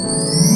Música